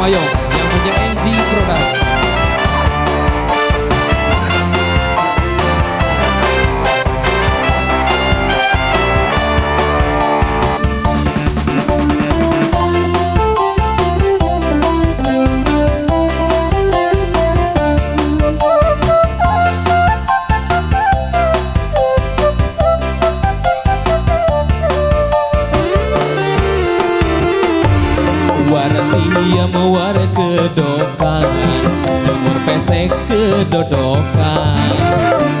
おは。Wartia mewar kedokan Jemur pesek kedodokan.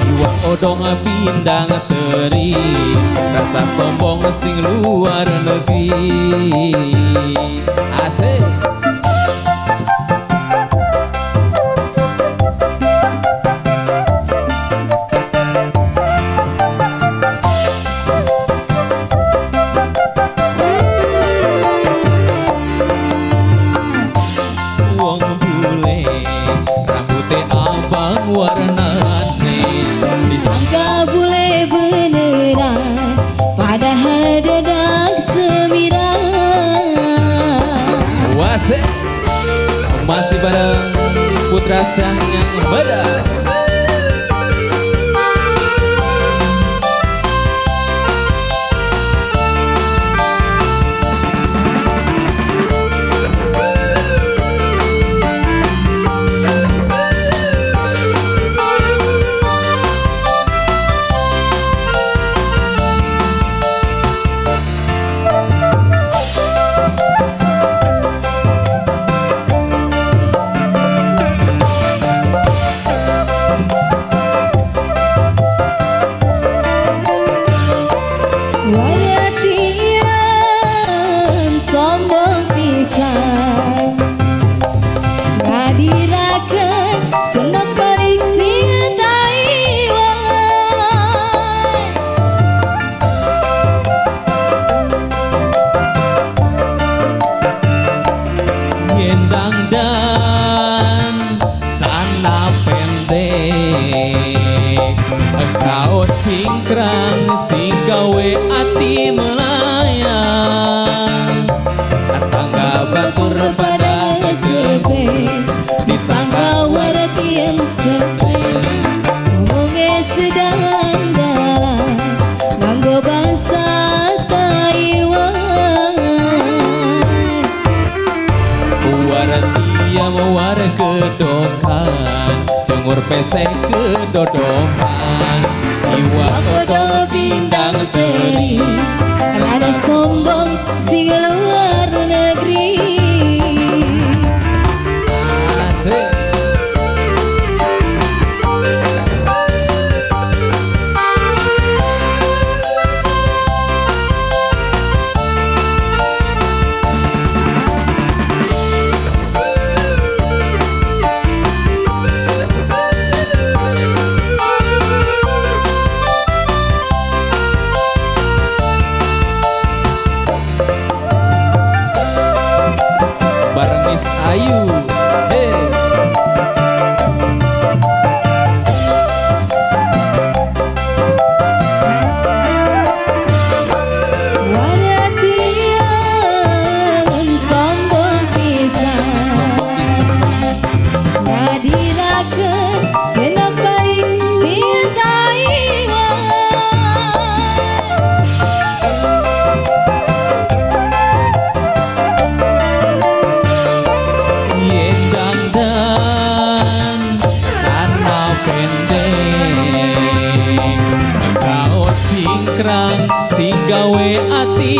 Iwak odong bindang teri Rasa sombong sing luar negeri. Asik sang yang beda Kau cingkrang sing gawe pesek kedodokan Iwa kodo bindang teri Rada sombong sing Brasil!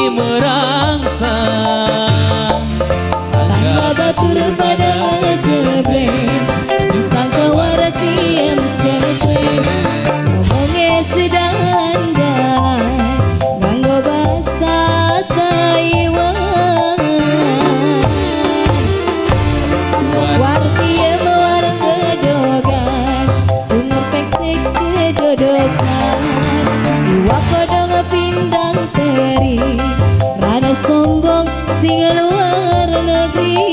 Merangsang. Tangga batur pada jebres sombong sing luar negeri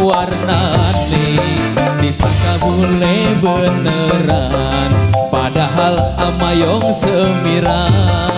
Warna nih disangka bule beneran. Boyong semirah